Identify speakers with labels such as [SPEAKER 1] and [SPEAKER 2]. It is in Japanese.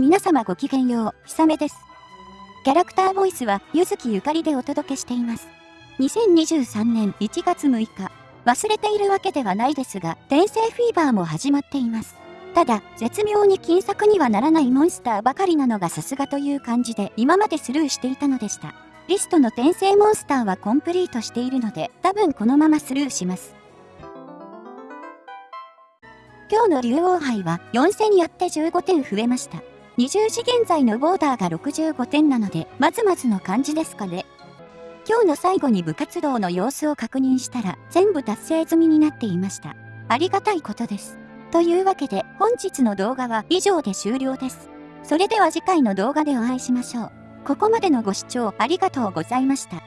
[SPEAKER 1] 皆様ごきげんよう、ひさめです。キャラクターボイスは、ゆずきゆかりでお届けしています。2023年1月6日、忘れているわけではないですが、転生フィーバーも始まっています。ただ、絶妙に金策にはならないモンスターばかりなのがさすがという感じで、今までスルーしていたのでした。リストの転生モンスターはコンプリートしているので、多分このままスルーします。今日の竜王杯は4000やって15点増えました。20時現在のボーダーが65点なので、まずまずの感じですかね。今日の最後に部活動の様子を確認したら、全部達成済みになっていました。ありがたいことです。というわけで、本日の動画は以上で終了です。それでは次回の動画でお会いしましょう。ここまでのご視聴ありがとうございました。